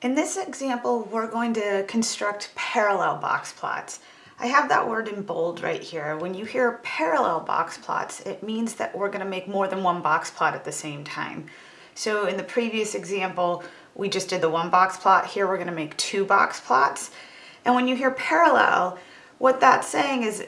In this example, we're going to construct parallel box plots. I have that word in bold right here. When you hear parallel box plots, it means that we're gonna make more than one box plot at the same time. So in the previous example, we just did the one box plot. Here we're gonna make two box plots. And when you hear parallel, what that's saying is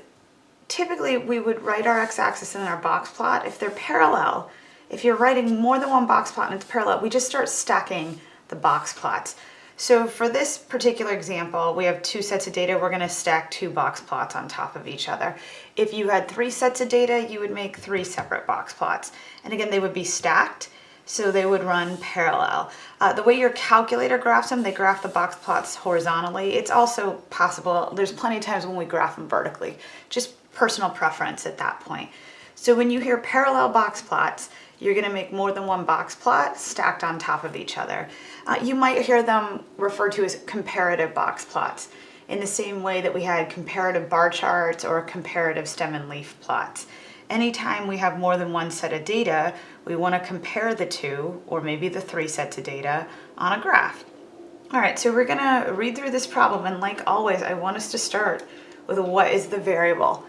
typically we would write our x-axis in our box plot. If they're parallel, if you're writing more than one box plot and it's parallel, we just start stacking the box plots. So for this particular example, we have two sets of data. We're gonna stack two box plots on top of each other. If you had three sets of data, you would make three separate box plots. And again, they would be stacked, so they would run parallel. Uh, the way your calculator graphs them, they graph the box plots horizontally. It's also possible, there's plenty of times when we graph them vertically, just personal preference at that point. So when you hear parallel box plots, you're gonna make more than one box plot stacked on top of each other. Uh, you might hear them referred to as comparative box plots in the same way that we had comparative bar charts or comparative stem and leaf plots. Anytime we have more than one set of data, we want to compare the two or maybe the three sets of data on a graph. All right, so we're gonna read through this problem and like always, I want us to start with what is the variable.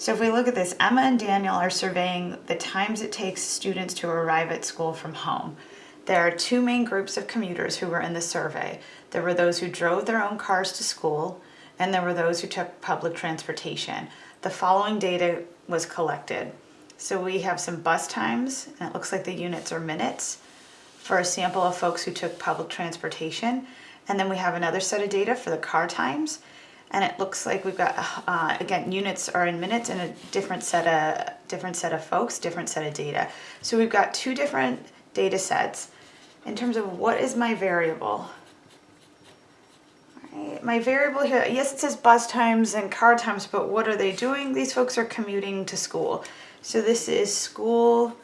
So if we look at this, Emma and Daniel are surveying the times it takes students to arrive at school from home. There are two main groups of commuters who were in the survey. There were those who drove their own cars to school, and there were those who took public transportation. The following data was collected. So we have some bus times, and it looks like the units are minutes, for a sample of folks who took public transportation. And then we have another set of data for the car times, and it looks like we've got, uh, again, units are in minutes and a different set of different set of folks, different set of data. So we've got two different data sets. In terms of what is my variable? Right, my variable here, yes, it says bus times and car times, but what are they doing? These folks are commuting to school. So this is school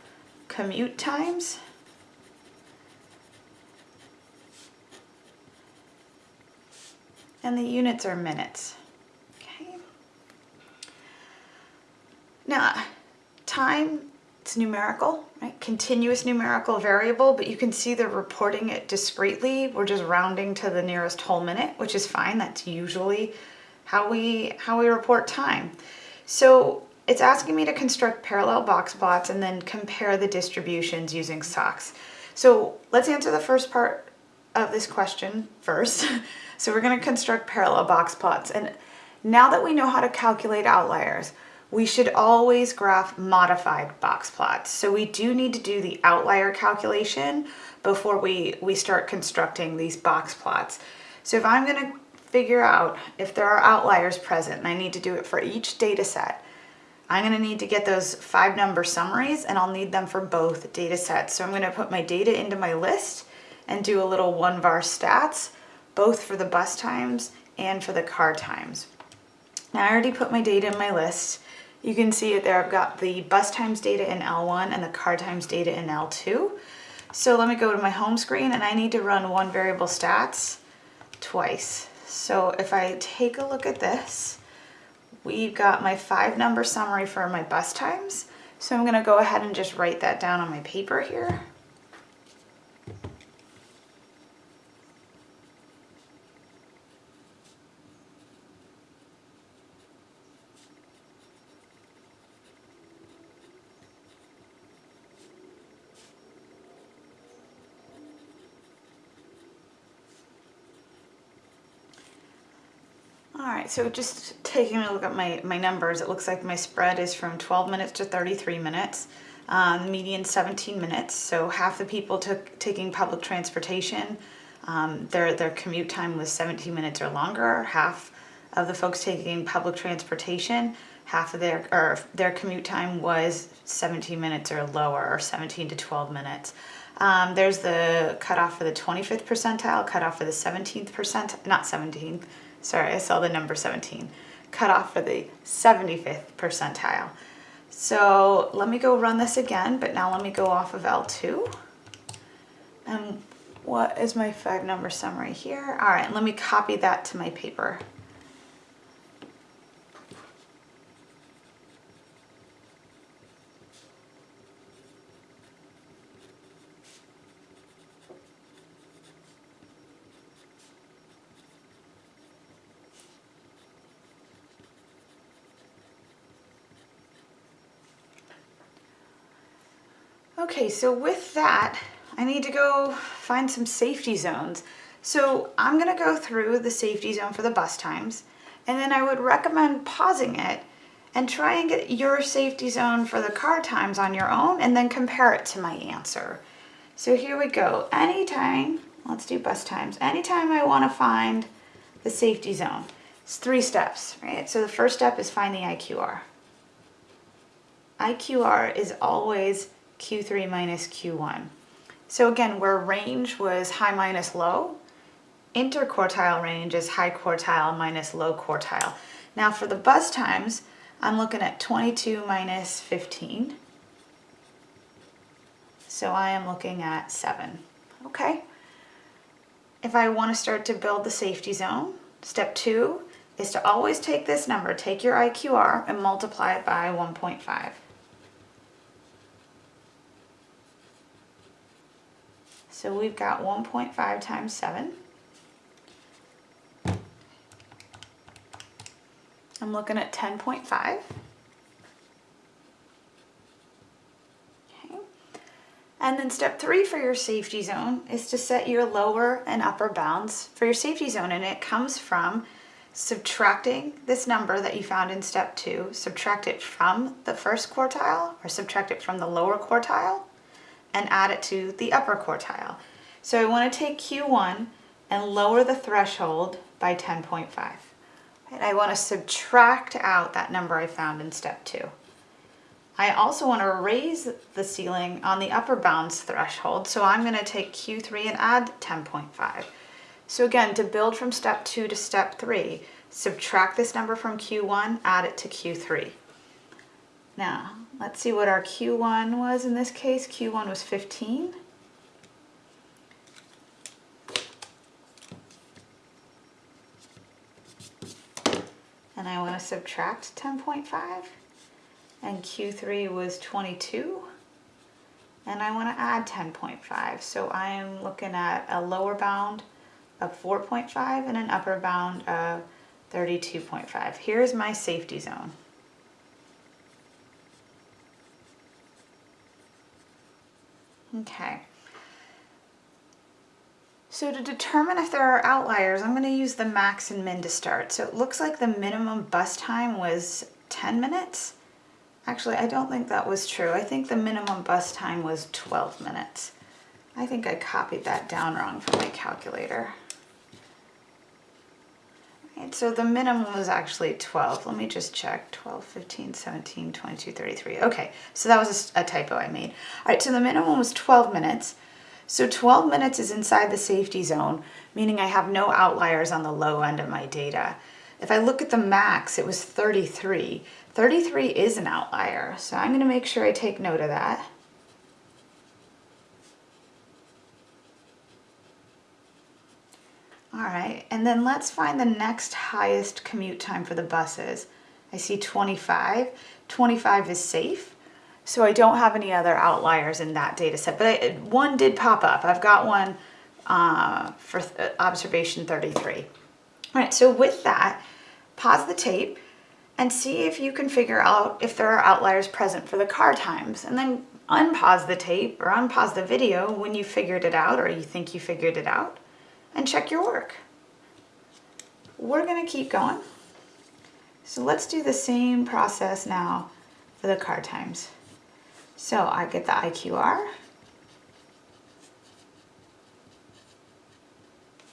commute times. And the units are minutes. Okay. Now, time, it's numerical, right? Continuous numerical variable, but you can see they're reporting it discretely. We're just rounding to the nearest whole minute, which is fine. That's usually how we, how we report time. So it's asking me to construct parallel box plots and then compare the distributions using SOCS. So let's answer the first part of this question first. So we're going to construct parallel box plots. And now that we know how to calculate outliers, we should always graph modified box plots. So we do need to do the outlier calculation before we, we start constructing these box plots. So if I'm going to figure out if there are outliers present, and I need to do it for each data set, I'm going to need to get those five number summaries and I'll need them for both data sets. So I'm going to put my data into my list and do a little one var stats both for the bus times and for the car times. Now I already put my data in my list. You can see it there. I've got the bus times data in L1 and the car times data in L2. So let me go to my home screen and I need to run one variable stats twice. So if I take a look at this, we've got my five number summary for my bus times. So I'm gonna go ahead and just write that down on my paper here. All right, so just taking a look at my, my numbers, it looks like my spread is from 12 minutes to 33 minutes, um, median 17 minutes. So half the people took taking public transportation, um, their, their commute time was 17 minutes or longer. Half of the folks taking public transportation, half of their, or their commute time was 17 minutes or lower, or 17 to 12 minutes. Um, there's the cutoff for the 25th percentile, cutoff for the 17th percent, not 17th, sorry, I saw the number 17, cut off for the 75th percentile. So let me go run this again, but now let me go off of L2. And what is my five number summary here? All right, let me copy that to my paper. Okay, so with that, I need to go find some safety zones. So I'm gonna go through the safety zone for the bus times, and then I would recommend pausing it and try and get your safety zone for the car times on your own and then compare it to my answer. So here we go. Anytime, let's do bus times. Anytime I wanna find the safety zone, it's three steps, right? So the first step is find the IQR. IQR is always Q3 minus Q1. So again, where range was high minus low, interquartile range is high quartile minus low quartile. Now for the bus times, I'm looking at 22 minus 15. So I am looking at 7. Okay. If I want to start to build the safety zone, step 2 is to always take this number, take your IQR and multiply it by 1.5. So we've got 1.5 times 7. I'm looking at 10.5. Okay. And then step three for your safety zone is to set your lower and upper bounds for your safety zone. And it comes from subtracting this number that you found in step two, subtract it from the first quartile or subtract it from the lower quartile and add it to the upper quartile. So I want to take Q1 and lower the threshold by 10.5. And I want to subtract out that number I found in step two. I also want to raise the ceiling on the upper bounds threshold, so I'm going to take Q3 and add 10.5. So again, to build from step two to step three, subtract this number from Q1, add it to Q3. Now, let's see what our Q1 was in this case. Q1 was 15. And I want to subtract 10.5. And Q3 was 22. And I want to add 10.5. So I am looking at a lower bound of 4.5 and an upper bound of 32.5. Here's my safety zone. Okay. So to determine if there are outliers, I'm going to use the max and min to start. So it looks like the minimum bus time was 10 minutes. Actually, I don't think that was true. I think the minimum bus time was 12 minutes. I think I copied that down wrong from my calculator. Right, so the minimum was actually 12. Let me just check. 12, 15, 17, 22, 33. Okay, so that was a, a typo I made. All right, so the minimum was 12 minutes. So 12 minutes is inside the safety zone, meaning I have no outliers on the low end of my data. If I look at the max, it was 33. 33 is an outlier, so I'm gonna make sure I take note of that. All right, and then let's find the next highest commute time for the buses. I see 25. 25 is safe, so I don't have any other outliers in that data set, but I, one did pop up. I've got one uh, for th observation 33. All right, so with that, pause the tape and see if you can figure out if there are outliers present for the car times, and then unpause the tape or unpause the video when you figured it out or you think you figured it out and check your work. We're gonna keep going. So let's do the same process now for the car times. So I get the IQR.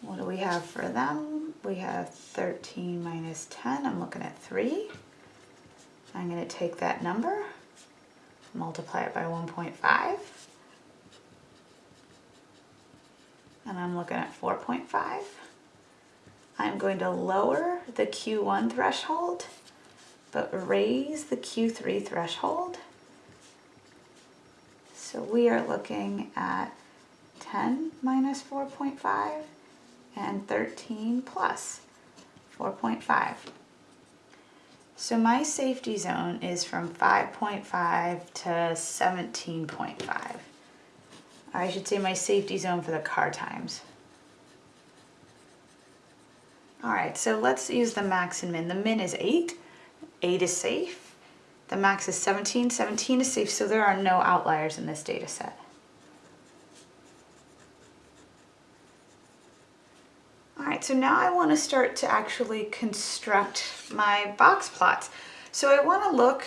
What do we have for them? We have 13 minus 10, I'm looking at three. I'm gonna take that number, multiply it by 1.5. and I'm looking at 4.5. I'm going to lower the Q1 threshold, but raise the Q3 threshold. So we are looking at 10 minus 4.5 and 13 plus 4.5. So my safety zone is from 5.5 to 17.5. I should say my safety zone for the car times. All right, so let's use the max and min. The min is 8. 8 is safe. The max is 17. 17 is safe, so there are no outliers in this data set. All right, so now I want to start to actually construct my box plots. So I want to look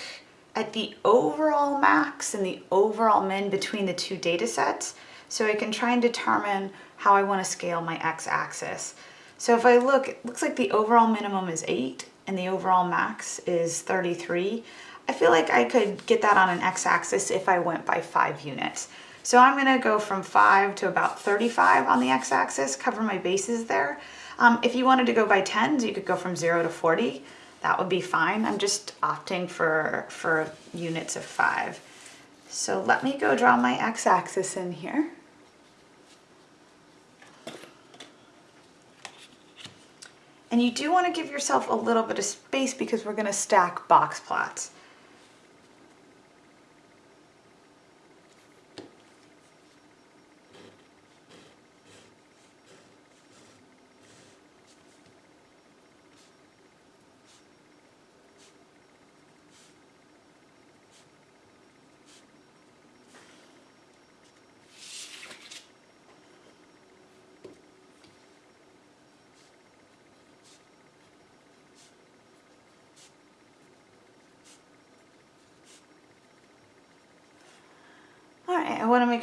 at the overall max and the overall min between the two data sets so I can try and determine how I want to scale my x-axis. So if I look, it looks like the overall minimum is 8 and the overall max is 33. I feel like I could get that on an x-axis if I went by 5 units. So I'm gonna go from five to about 35 on the x-axis, cover my bases there. Um, if you wanted to go by tens, you could go from zero to 40. That would be fine. I'm just opting for, for units of five. So let me go draw my x-axis in here. And you do want to give yourself a little bit of space because we're going to stack box plots.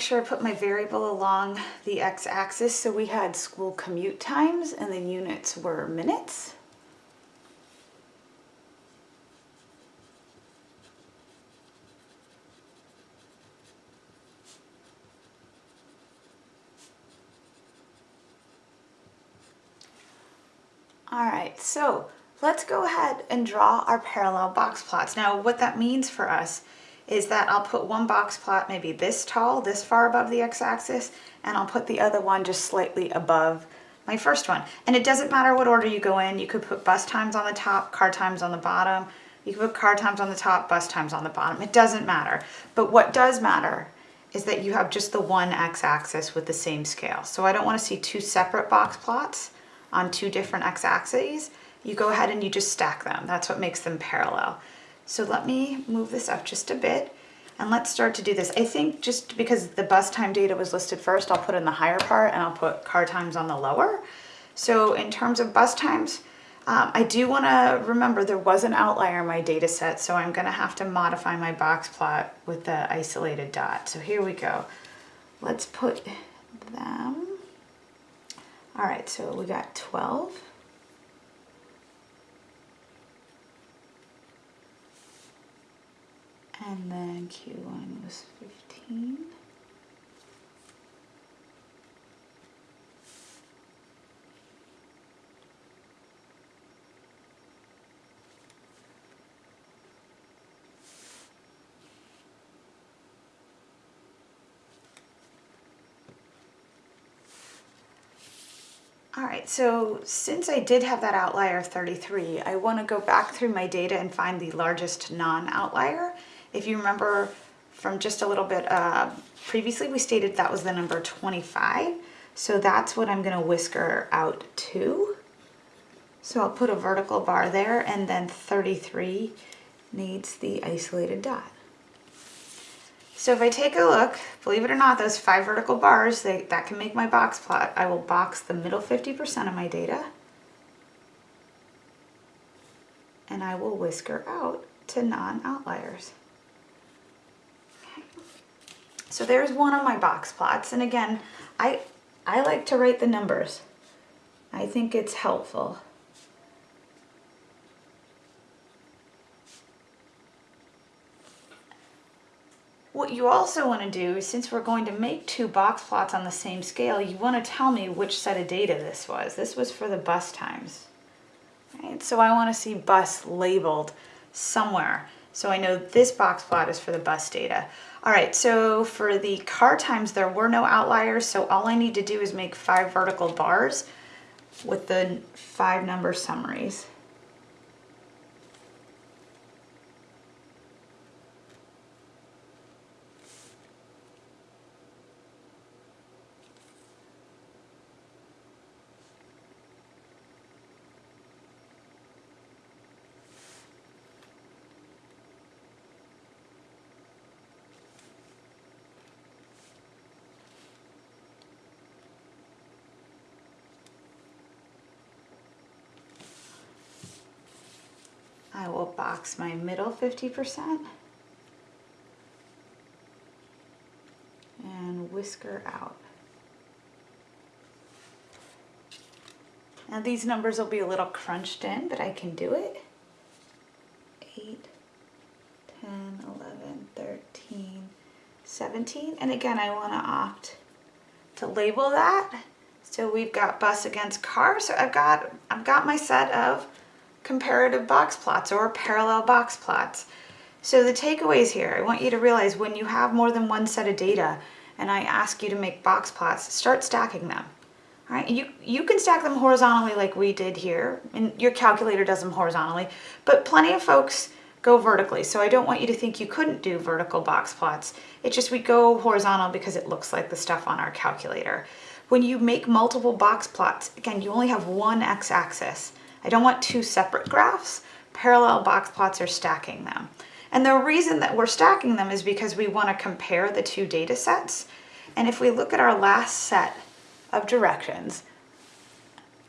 Sure I put my variable along the x-axis. So we had school commute times and the units were minutes. All right, so let's go ahead and draw our parallel box plots. Now what that means for us is that I'll put one box plot maybe this tall, this far above the x-axis, and I'll put the other one just slightly above my first one. And it doesn't matter what order you go in. You could put bus times on the top, car times on the bottom. You could put car times on the top, bus times on the bottom. It doesn't matter. But what does matter is that you have just the one x-axis with the same scale. So I don't want to see two separate box plots on two different x-axes. You go ahead and you just stack them. That's what makes them parallel. So let me move this up just a bit and let's start to do this. I think just because the bus time data was listed first, I'll put in the higher part and I'll put car times on the lower. So in terms of bus times, um, I do want to remember there was an outlier in my data set, so I'm going to have to modify my box plot with the isolated dot. So here we go. Let's put them. All right, so we got 12. And then Q1 was 15. All right, so since I did have that outlier of 33, I want to go back through my data and find the largest non-outlier if you remember from just a little bit uh, previously, we stated that was the number 25. So that's what I'm gonna whisker out to. So I'll put a vertical bar there and then 33 needs the isolated dot. So if I take a look, believe it or not, those five vertical bars, they, that can make my box plot. I will box the middle 50% of my data and I will whisker out to non-outliers. So there's one of my box plots. And again, I, I like to write the numbers. I think it's helpful. What you also want to do is since we're going to make two box plots on the same scale, you want to tell me which set of data this was. This was for the bus times. Right? So I want to see bus labeled somewhere. So I know this box plot is for the bus data. All right, so for the car times, there were no outliers, so all I need to do is make five vertical bars with the five number summaries. My middle 50% and whisker out. Now these numbers will be a little crunched in, but I can do it. 8, 10, 11, 13, 17. And again, I want to opt to label that. So we've got bus against car. So I've got, I've got my set of comparative box plots or parallel box plots. So the takeaways here, I want you to realize when you have more than one set of data and I ask you to make box plots, start stacking them. All right, you, you can stack them horizontally like we did here, and your calculator does them horizontally, but plenty of folks go vertically. So I don't want you to think you couldn't do vertical box plots. It's just we go horizontal because it looks like the stuff on our calculator. When you make multiple box plots, again, you only have one x-axis. I don't want two separate graphs. Parallel box plots are stacking them. And the reason that we're stacking them is because we want to compare the two data sets. And if we look at our last set of directions,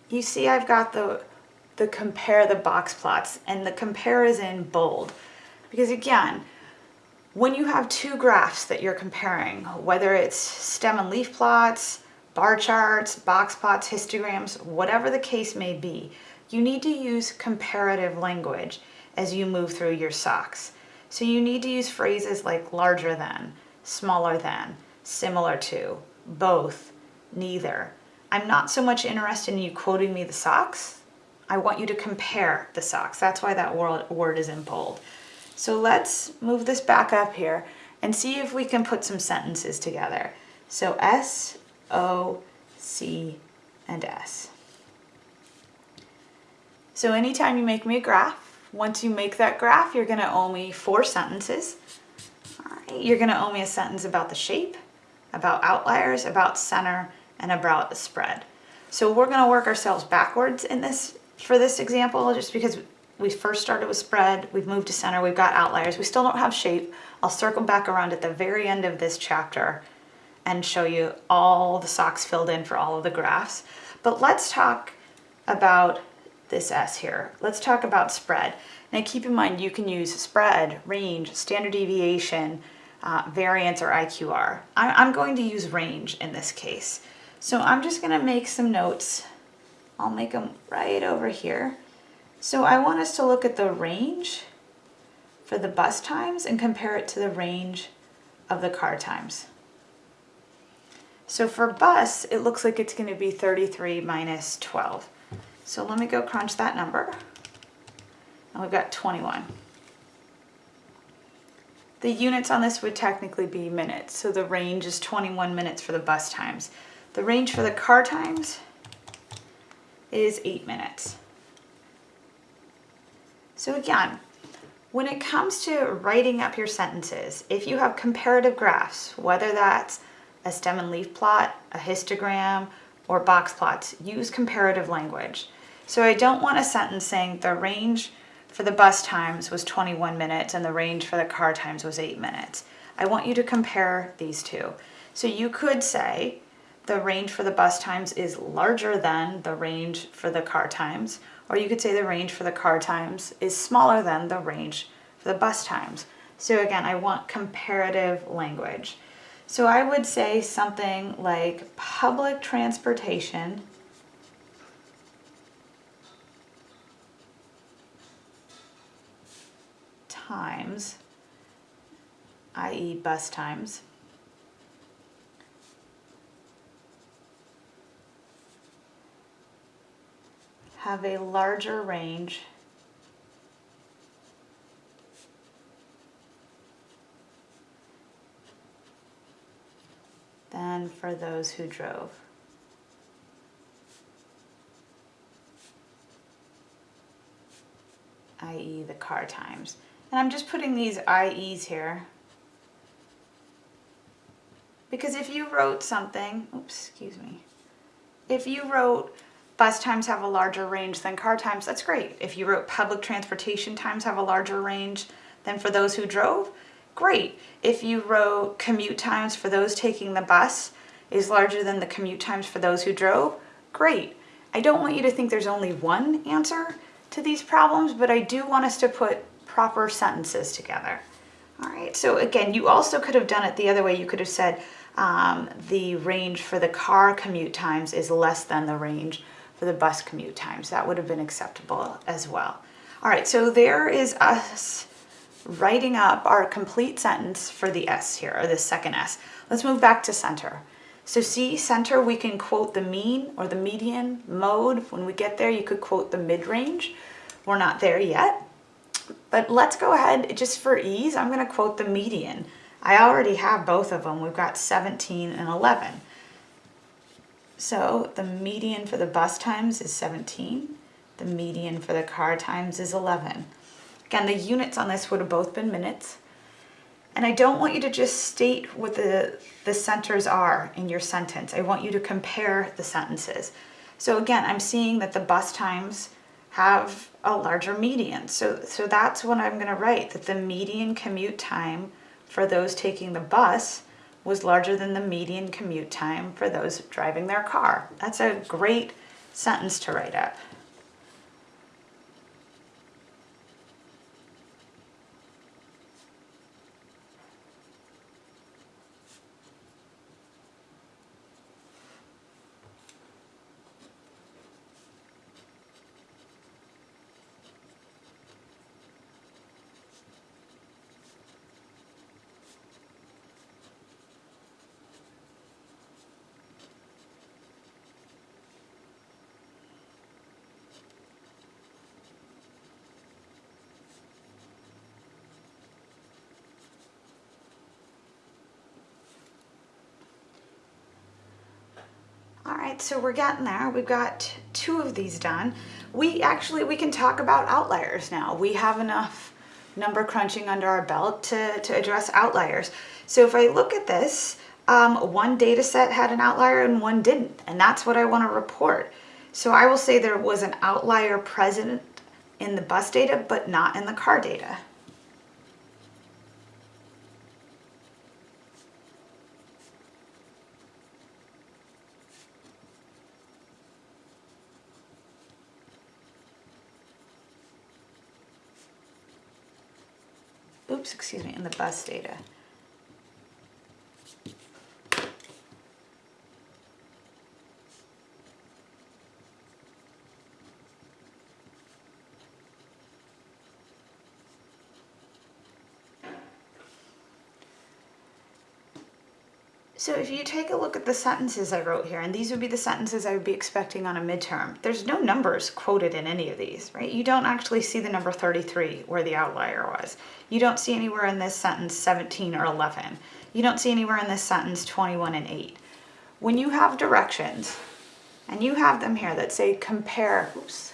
you see I've got the, the compare the box plots and the compare is in bold. Because again, when you have two graphs that you're comparing, whether it's stem and leaf plots, bar charts, box plots, histograms, whatever the case may be, you need to use comparative language as you move through your SOCS. So you need to use phrases like larger than, smaller than, similar to, both, neither. I'm not so much interested in you quoting me the SOCS. I want you to compare the SOCS. That's why that word is in bold. So let's move this back up here and see if we can put some sentences together. So S, O, C, and S. So anytime you make me a graph, once you make that graph, you're gonna owe me four sentences. All right, you're gonna owe me a sentence about the shape, about outliers, about center, and about the spread. So we're gonna work ourselves backwards in this for this example, just because we first started with spread, we've moved to center, we've got outliers, we still don't have shape. I'll circle back around at the very end of this chapter and show you all the SOCS filled in for all of the graphs. But let's talk about this S here. Let's talk about spread. Now keep in mind you can use spread, range, standard deviation, uh, variance, or IQR. I I'm going to use range in this case. So I'm just going to make some notes. I'll make them right over here. So I want us to look at the range for the bus times and compare it to the range of the car times. So for bus, it looks like it's going to be 33 minus 12. So let me go crunch that number. And we've got 21. The units on this would technically be minutes. So the range is 21 minutes for the bus times. The range for the car times is eight minutes. So again, when it comes to writing up your sentences, if you have comparative graphs, whether that's a stem and leaf plot, a histogram, or box plots, use comparative language. So I don't want a sentence saying the range for the bus times was 21 minutes and the range for the car times was 8 minutes. I want you to compare these two. So you could say the range for the bus times is larger than the range for the car times, or you could say the range for the car times is smaller than the range for the bus times. So again, I want comparative language. So I would say something like public transportation times, i.e. bus times, have a larger range than for those who drove. i.e. the car times. And I'm just putting these IEs here because if you wrote something, oops, excuse me, if you wrote bus times have a larger range than car times, that's great. If you wrote public transportation times have a larger range than for those who drove, great. If you wrote commute times for those taking the bus is larger than the commute times for those who drove, great. I don't want you to think there's only one answer to these problems, but I do want us to put proper sentences together. All right, so again, you also could have done it the other way. You could have said um, the range for the car commute times is less than the range for the bus commute times. That would have been acceptable as well. All right, so there is us writing up our complete sentence for the S here, or the second S. Let's move back to center. So see, center, we can quote the mean or the median mode. When we get there, you could quote the mid-range. We're not there yet. But let's go ahead, just for ease, I'm gonna quote the median. I already have both of them. We've got 17 and 11. So the median for the bus times is 17. The median for the car times is 11. Again, the units on this would have both been minutes. And I don't want you to just state what the, the centers are in your sentence. I want you to compare the sentences. So again, I'm seeing that the bus times have a larger median. So, so that's what I'm gonna write, that the median commute time for those taking the bus was larger than the median commute time for those driving their car. That's a great sentence to write up. Right, so we're getting there. We've got two of these done. We actually, we can talk about outliers now. We have enough number crunching under our belt to, to address outliers. So if I look at this, um, one data set had an outlier and one didn't, and that's what I wanna report. So I will say there was an outlier present in the bus data, but not in the car data. Oops, excuse me, in the bus data. You take a look at the sentences I wrote here, and these would be the sentences I would be expecting on a midterm, there's no numbers quoted in any of these, right? You don't actually see the number 33 where the outlier was. You don't see anywhere in this sentence 17 or 11. You don't see anywhere in this sentence 21 and 8. When you have directions, and you have them here that say compare, oops,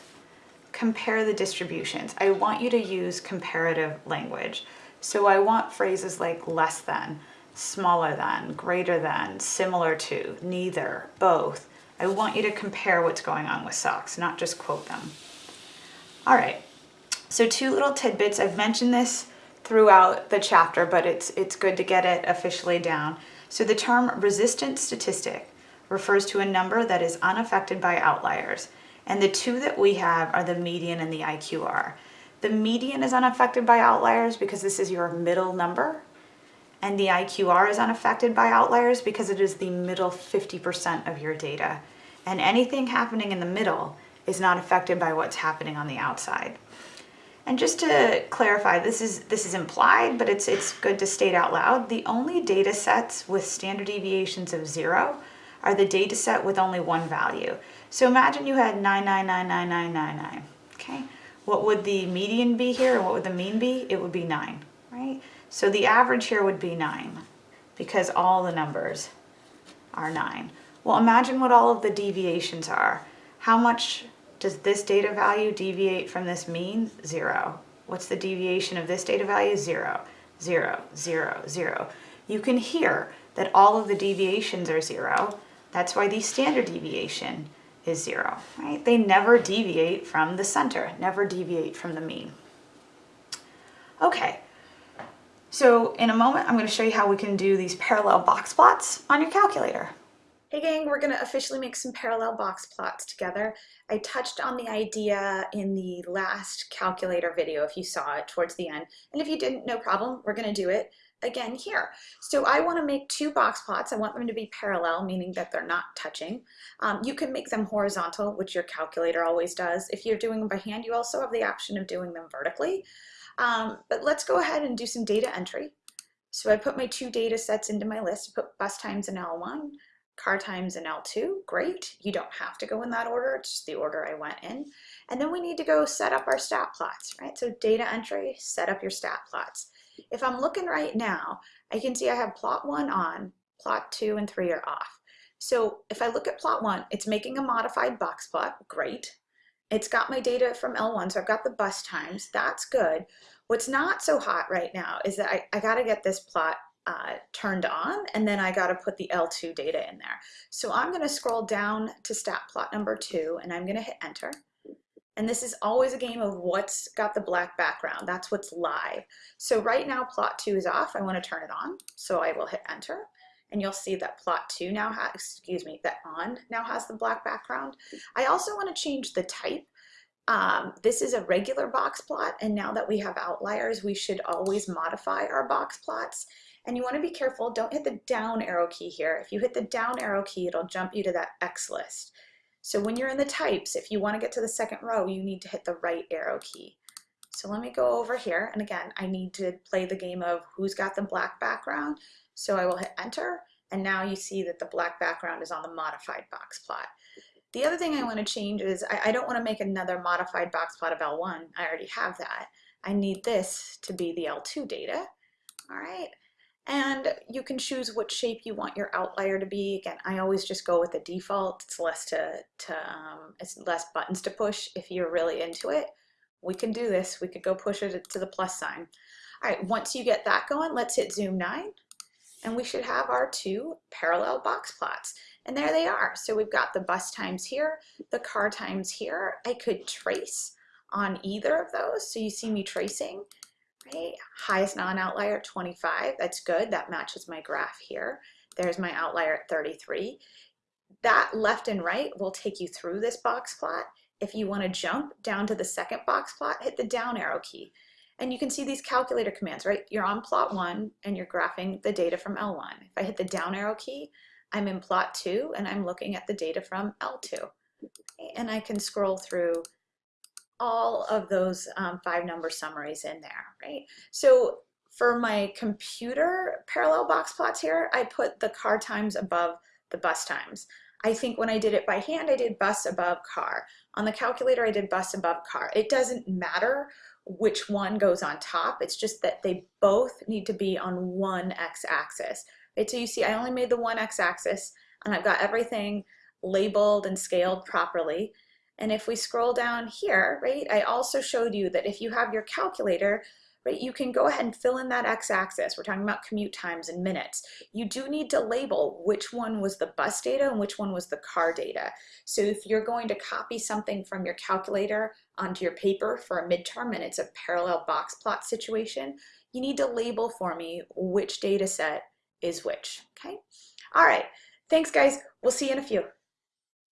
compare the distributions, I want you to use comparative language. So I want phrases like less than, smaller than, greater than, similar to, neither, both. I want you to compare what's going on with SOCS, not just quote them. All right, so two little tidbits. I've mentioned this throughout the chapter, but it's, it's good to get it officially down. So the term resistant statistic refers to a number that is unaffected by outliers. And the two that we have are the median and the IQR. The median is unaffected by outliers because this is your middle number and the IQR is unaffected by outliers because it is the middle 50% of your data. And anything happening in the middle is not affected by what's happening on the outside. And just to clarify, this is this is implied, but it's it's good to state out loud. The only data sets with standard deviations of zero are the data set with only one value. So imagine you had 9999999, okay? What would the median be here and what would the mean be? It would be nine, right? So the average here would be 9 because all the numbers are 9. Well, imagine what all of the deviations are. How much does this data value deviate from this mean? 0. What's the deviation of this data value? 0, 0, 0, 0. You can hear that all of the deviations are 0. That's why the standard deviation is 0, right? They never deviate from the center, never deviate from the mean. Okay, so in a moment, I'm going to show you how we can do these parallel box plots on your calculator. Hey gang, we're gonna officially make some parallel box plots together. I touched on the idea in the last calculator video if you saw it towards the end. And if you didn't, no problem, we're gonna do it again here. So I wanna make two box plots. I want them to be parallel, meaning that they're not touching. Um, you can make them horizontal, which your calculator always does. If you're doing them by hand, you also have the option of doing them vertically. Um, but let's go ahead and do some data entry. So I put my two data sets into my list, I put bus times in L1, car times in L2, great. You don't have to go in that order, it's just the order I went in. And then we need to go set up our stat plots, right? So data entry, set up your stat plots. If I'm looking right now, I can see I have plot one on, plot two and three are off. So if I look at plot one, it's making a modified box plot, great. It's got my data from L1, so I've got the bus times, that's good. What's not so hot right now is that I, I gotta get this plot uh, turned on and then I got to put the L2 data in there. So I'm going to scroll down to stat plot number two and I'm going to hit enter. And this is always a game of what's got the black background. That's what's live. So right now plot two is off. I want to turn it on. So I will hit enter and you'll see that plot two now has, excuse me, that on now has the black background. I also want to change the type. Um, this is a regular box plot and now that we have outliers, we should always modify our box plots. And you want to be careful, don't hit the down arrow key here. If you hit the down arrow key, it'll jump you to that X list. So when you're in the types, if you want to get to the second row, you need to hit the right arrow key. So let me go over here. And again, I need to play the game of who's got the black background. So I will hit enter. And now you see that the black background is on the modified box plot. The other thing I want to change is I, I don't want to make another modified box plot of L1. I already have that. I need this to be the L2 data. All right. And you can choose what shape you want your outlier to be. Again, I always just go with the default. It's less to, to um, it's less buttons to push if you're really into it. We can do this. We could go push it to the plus sign. All right, once you get that going, let's hit zoom nine and we should have our two parallel box plots. And there they are. So we've got the bus times here, the car times here. I could trace on either of those. So you see me tracing right? Highest non-outlier 25, that's good, that matches my graph here. There's my outlier at 33. That left and right will take you through this box plot. If you want to jump down to the second box plot, hit the down arrow key. And you can see these calculator commands, right? You're on plot one and you're graphing the data from L1. If I hit the down arrow key, I'm in plot two and I'm looking at the data from L2. And I can scroll through all of those um, five number summaries in there, right? So for my computer parallel box plots here, I put the car times above the bus times. I think when I did it by hand, I did bus above car. On the calculator, I did bus above car. It doesn't matter which one goes on top. It's just that they both need to be on one x-axis. Right? So you see, I only made the one x-axis and I've got everything labeled and scaled properly. And if we scroll down here, right, I also showed you that if you have your calculator, right, you can go ahead and fill in that x-axis. We're talking about commute times and minutes. You do need to label which one was the bus data and which one was the car data. So if you're going to copy something from your calculator onto your paper for a midterm and it's a parallel box plot situation, you need to label for me which data set is which, okay? All right, thanks guys. We'll see you in a few.